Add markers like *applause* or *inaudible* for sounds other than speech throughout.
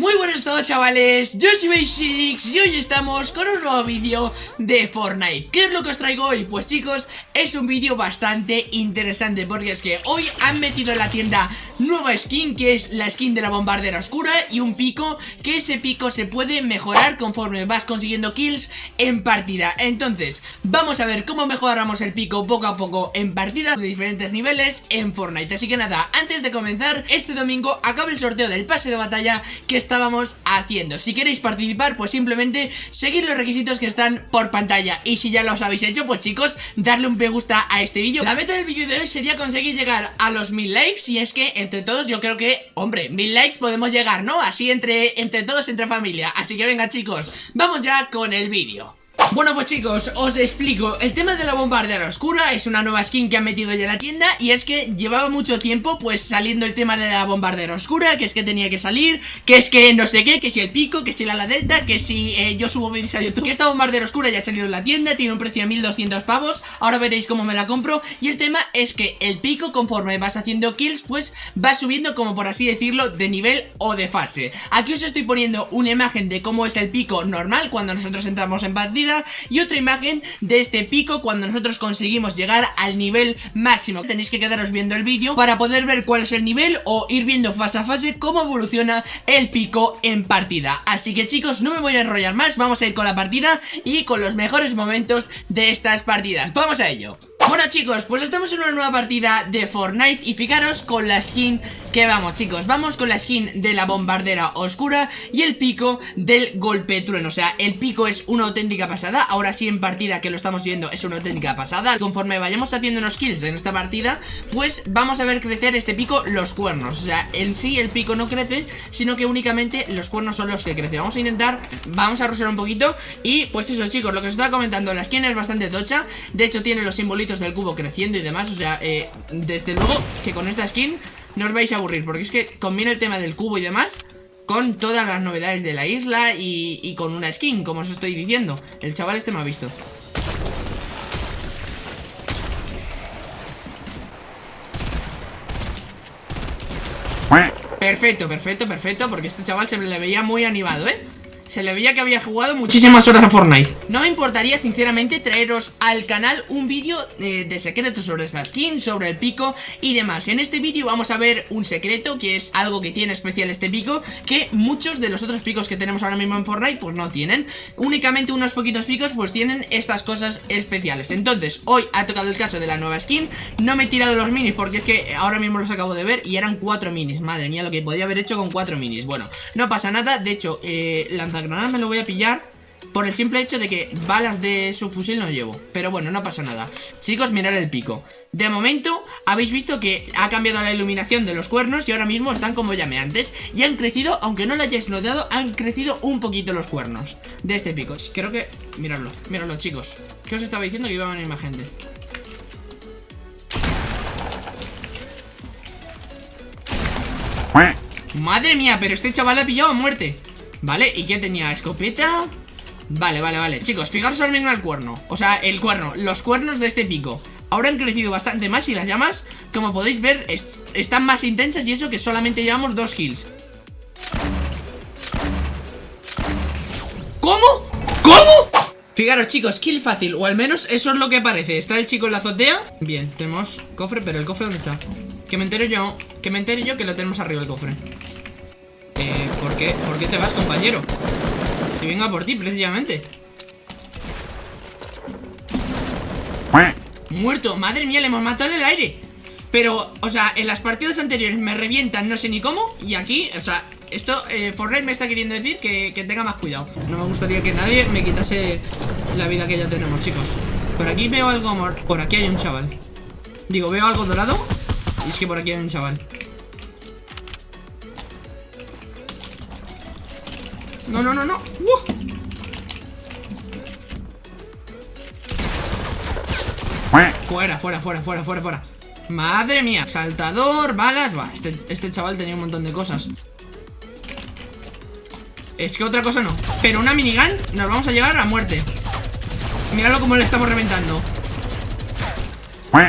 Muy buenos a todos chavales, yo soy Basics y hoy estamos con un nuevo vídeo de Fortnite. ¿Qué es lo que os traigo hoy? Pues chicos, es un vídeo bastante interesante porque es que hoy han metido en la tienda nueva skin que es la skin de la bombardera oscura y un pico que ese pico se puede mejorar conforme vas consiguiendo kills en partida. Entonces, vamos a ver cómo mejoramos el pico poco a poco en partida de diferentes niveles en Fortnite. Así que nada, antes de comenzar, este domingo acaba el sorteo del pase de batalla que estábamos haciendo. Si queréis participar, pues simplemente seguir los requisitos que están por pantalla. Y si ya los habéis hecho, pues chicos, darle un me gusta a este vídeo. La meta del vídeo de hoy sería conseguir llegar a los mil likes. Y es que entre todos yo creo que, hombre, mil likes podemos llegar, ¿no? Así entre, entre todos, entre familia. Así que venga chicos, vamos ya con el vídeo bueno pues chicos, os explico. El tema de la bombardera oscura es una nueva skin que han metido ya en la tienda Y es que llevaba mucho tiempo pues saliendo el tema de la bombardera oscura Que es que tenía que salir, que es que no sé qué Que si el pico, que si la ala delta, que si eh, yo subo vídeos a YouTube. Que esta bombardera oscura ya ha salido en la tienda Tiene un precio de 1200 pavos Ahora veréis cómo me la compro. Y el tema es que el pico conforme vas haciendo kills pues va subiendo como por así decirlo de nivel o de fase. Aquí os estoy poniendo una imagen de cómo es el pico normal cuando nosotros entramos en partida y otra imagen de este pico cuando nosotros conseguimos llegar al nivel máximo. Tenéis que quedaros viendo el vídeo para poder ver cuál es el nivel o ir viendo fase a fase cómo evoluciona el pico en partida. Así que chicos, no me voy a enrollar más, vamos a ir con la partida y con los mejores momentos de estas partidas. ¡Vamos a ello! Bueno chicos, pues estamos en una nueva partida de Fortnite y fijaros con la skin que vamos chicos. Vamos con la skin de la bombardera oscura y el pico del golpe trueno. O sea, el pico es una auténtica pasada. Ahora sí en partida que lo estamos viendo es una auténtica pasada. Conforme vayamos haciendo unos kills en esta partida Pues vamos a ver crecer este pico los cuernos. O sea, en sí el pico no crece Sino que únicamente los cuernos son los que crecen. Vamos a intentar, vamos a rosear un poquito Y pues eso chicos, lo que os estaba comentando La skin es bastante tocha. De hecho tiene los simbolitos del cubo creciendo y demás O sea, eh, desde luego que con esta skin no os vais a aburrir Porque es que combina el tema del cubo y demás Con todas las novedades de la isla y, con una skin, como os estoy diciendo. El chaval este me ha visto. Perfecto, perfecto, perfecto Porque este chaval se le veía muy animado, ¿eh? Se le veía que había jugado muchísimas horas a Fortnite. No me importaría sinceramente traeros al canal un vídeo eh, de secretos sobre esta skin, sobre el pico y demás. En este vídeo vamos a ver un secreto que es algo que tiene especial este pico Que muchos de los otros picos que tenemos ahora mismo en Fortnite pues no tienen. Únicamente unos poquitos picos pues tienen estas cosas especiales. Entonces hoy ha tocado el caso de la nueva skin. No me he tirado los minis porque es que ahora mismo los acabo de ver y eran cuatro minis. Madre mía lo que podía haber hecho con cuatro minis. Bueno, no pasa nada, de hecho eh, nada me lo voy a pillar por el simple hecho de que balas de su fusil no llevo. Pero bueno, no pasa nada. Chicos, mirad el pico. De momento, habéis visto que ha cambiado la iluminación de los cuernos Y ahora mismo están como llameantes Y han crecido, aunque no lo hayáis notado Han crecido un poquito los cuernos De este pico. Creo que... Miradlo, miradlo chicos. ¿Qué os estaba diciendo? Que iba a venir más gente. Madre mía, pero este chaval ha pillado a muerte Vale, ¿y qué tenía? ¿Escopeta? Vale, vale, vale Chicos, fijaros ahora mismo el cuerno O sea, el cuerno, los cuernos de este pico Ahora han crecido bastante más y las llamas Como podéis ver, están más intensas Y eso que solamente llevamos dos kills ¿Cómo? ¿Cómo? Fijaros chicos, kill fácil O al menos eso es lo que parece Está el chico en la azotea Bien, tenemos cofre, pero el cofre ¿dónde está? Que me entero yo Que me entere yo que lo tenemos arriba el cofre ¿por qué? ¿Por qué te vas, compañero? Si venga por ti, precisamente. Muerto, madre mía, le hemos matado en el aire. Pero, o sea, en las partidas anteriores me revientan no sé ni cómo Y aquí, o sea, esto, eh, Fortnite me está queriendo decir que, que, tenga más cuidado. No me gustaría que nadie me quitase la vida que ya tenemos, chicos. Por aquí veo algo, por aquí hay un chaval. Digo, veo algo dorado Y es que por aquí hay un chaval No, no, no, no. Fuera, fuera, fuera, fuera, fuera, fuera. Madre mía. Saltador, balas. Va, este, este chaval tenía un montón de cosas. Es que otra cosa no. Pero una minigun nos vamos a llevar a muerte. Míralo como le estamos reventando.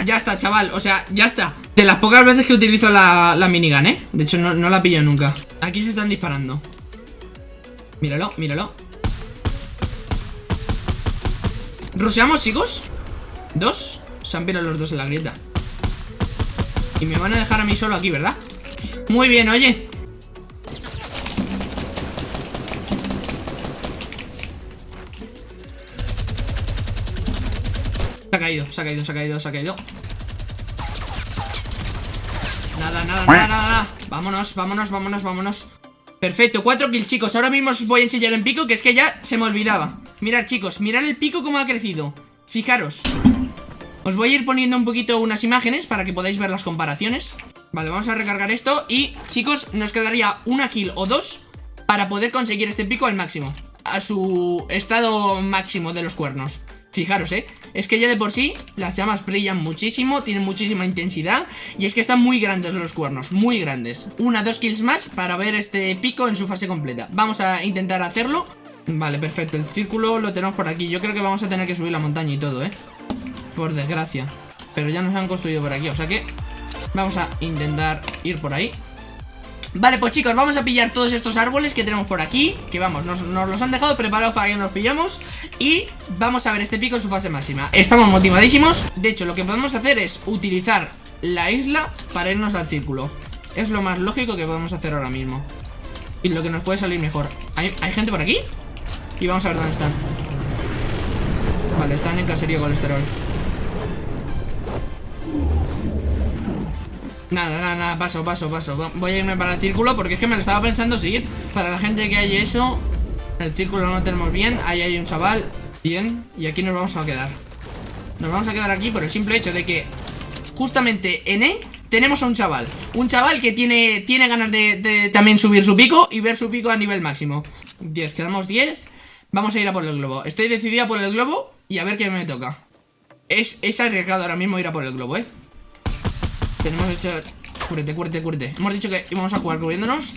Ya está, chaval. O sea, ya está. De las pocas veces que utilizo la, la minigun, ¿eh? De hecho, no, no la pillo nunca. Aquí se están disparando. Míralo, míralo ¿Ruseamos, chicos? ¿Dos? Se han pirado los dos en la grieta Y me van a dejar a mí solo aquí, ¿verdad? Muy bien, oye Se ha caído, se ha caído, se ha caído, se ha caído Nada, nada, nada, nada Vámonos, vámonos, vámonos, vámonos Perfecto, cuatro kills, chicos. Ahora mismo os voy a enseñar el pico Que es que ya se me olvidaba. Mirad, chicos, mirad el pico cómo ha crecido. Fijaros. Os voy a ir poniendo un poquito unas imágenes Para que podáis ver las comparaciones. Vale, vamos a recargar esto Y, chicos, nos quedaría una kill o dos Para poder conseguir este pico al máximo A su estado máximo de los cuernos. Fijaros, ¿eh? Es que ya de por sí las llamas brillan muchísimo, tienen muchísima intensidad y es que están muy grandes los cuernos, muy grandes. Una, dos kills más para ver este pico en su fase completa. Vamos a intentar hacerlo. Vale, perfecto, el círculo lo tenemos por aquí. Yo creo que vamos a tener que subir la montaña y todo, ¿eh? Por desgracia. Pero ya nos han construido por aquí, o sea que vamos a intentar ir por ahí. Vale, pues chicos, vamos a pillar todos estos árboles que tenemos por aquí Que vamos, nos, los han dejado preparados para que nos pillamos Y vamos a ver este pico en su fase máxima. Estamos motivadísimos De hecho, lo que podemos hacer es utilizar la isla para irnos al círculo. Es lo más lógico que podemos hacer ahora mismo. Y lo que nos puede salir mejor. ¿Hay, ¿hay gente por aquí? Y vamos a ver dónde están. Vale, están en caserío colesterol Nada, nada, nada, paso, paso, paso. Voy a irme para el círculo porque es que me lo estaba pensando seguir Para la gente que hay eso El círculo no lo tenemos bien Ahí hay un chaval Bien, y aquí nos vamos a quedar. Nos vamos a quedar aquí por el simple hecho de que Justamente en E Tenemos a un chaval. Un chaval que tiene, tiene ganas de, también subir su pico Y ver su pico a nivel máximo. 10, quedamos 10 Vamos a ir a por el globo. Estoy decidida por el globo y a ver qué me toca. Es, es arriesgado ahora mismo ir a por el globo, eh tenemos hecho... Cúrete, cúrete, cúrete. Hemos dicho que íbamos a jugar cubriéndonos.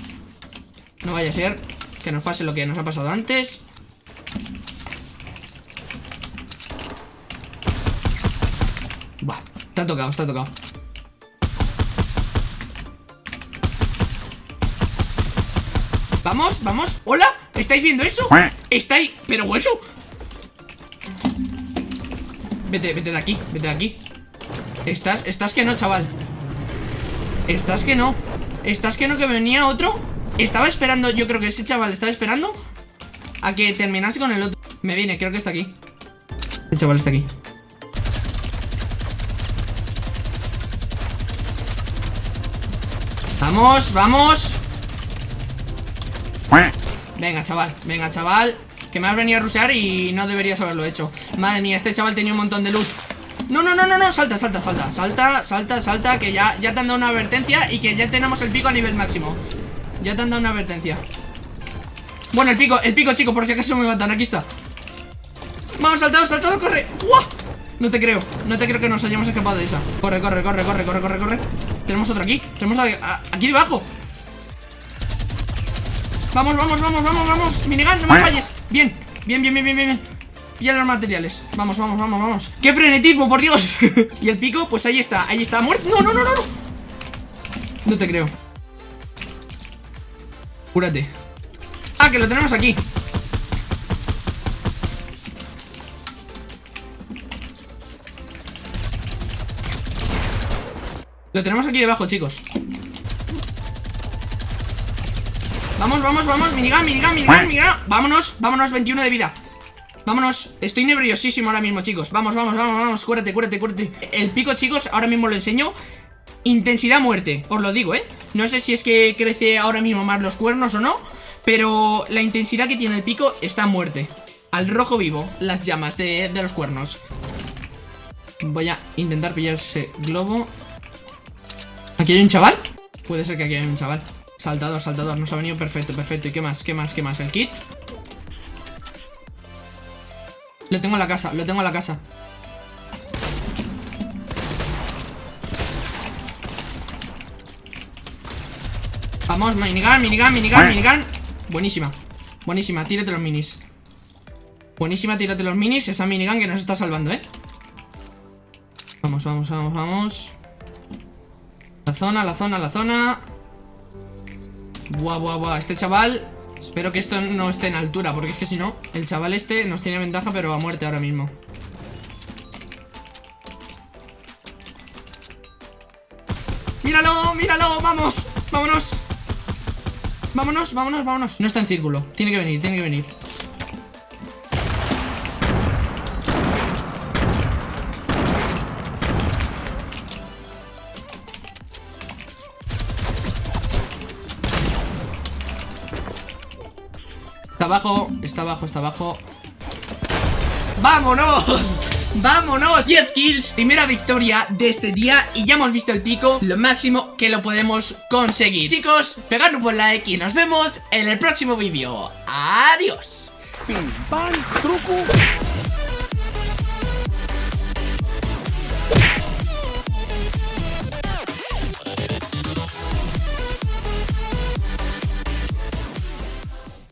No vaya a ser que nos pase lo que nos ha pasado antes. Va, está tocado, está tocado. Vamos, vamos. ¡Hola! ¿Estáis viendo eso? ¿Estáis? Pero bueno. Vete, vete de aquí, vete de aquí. Estás, estás que no, chaval Estás que no Estás que no, que venía otro Estaba esperando, yo creo que ese chaval estaba esperando A que terminase con el otro. Me viene, creo que está aquí. El chaval está aquí. Vamos, vamos. Venga, chaval, venga, chaval. Que me has venido a rusear y no deberías haberlo hecho. Madre mía, este chaval tenía un montón de loot no, no, no, no, no, salta, salta, salta. Salta, salta, salta, que ya, ya te han dado una advertencia Y que ya tenemos el pico a nivel máximo. Ya te han dado una advertencia. Bueno, el pico, el pico, chico, por si acaso me matan Aquí está. Vamos, saltado, saltado, corre. No te creo, no te creo que nos hayamos escapado de esa. Corre, corre, corre, corre, corre, corre, corre. Tenemos otro aquí, tenemos aquí debajo. Vamos, vamos, vamos, vamos, vamos. Minigun, no me falles. Bien, bien, bien, bien, bien, bien Pilla los materiales. Vamos, vamos, vamos, vamos. ¡Qué frenetismo, por Dios! *laughs* y el pico, pues ahí está Ahí está, muerto No, no, no, no, no No te creo. Cúrate. Ah, que lo tenemos aquí. Lo tenemos aquí debajo, chicos. Vamos, vamos, vamos. Minigun, minigun, minigun, minigun Vámonos, vámonos, 21 de vida Vámonos, estoy nerviosísimo ahora mismo, chicos Vamos, vamos, vamos, vamos, cuérate, cuérate, cuérate El pico, chicos, ahora mismo lo enseño Intensidad muerte, os lo digo, ¿eh? No sé si es que crece ahora mismo más los cuernos o no Pero la intensidad que tiene el pico está muerte Al rojo vivo, las llamas de, de los cuernos Voy a intentar pillar ese globo ¿Aquí hay un chaval? Puede ser que aquí hay un chaval Saltador, saltador, nos ha venido perfecto, perfecto ¿Y qué más? ¿Qué más? ¿Qué más? ¿El kit? Lo tengo en la casa, lo tengo en la casa. Vamos, minigun, minigun, minigun, minigun. Buenísima, buenísima, tírate los minis. Buenísima, tírate los minis Esa minigun que nos está salvando, eh Vamos, vamos, vamos, vamos. La zona, la zona, la zona. Buah, buah, buah Este chaval Espero que esto no esté en altura Porque es que si no, el chaval este nos tiene ventaja Pero a muerte ahora mismo ¡Míralo! ¡Míralo! ¡Vamos! ¡Vámonos! Vámonos, vámonos, vámonos No está en círculo Tiene que venir, tiene que venir Abajo, está abajo, está abajo ¡Vámonos! *laughs* ¡Vámonos! 10 kills, primera victoria de este día Y ya hemos visto el pico, lo máximo que lo podemos conseguir Chicos, pegad un buen like y nos vemos en el próximo vídeo ¡Adiós! Pim, pam, truco.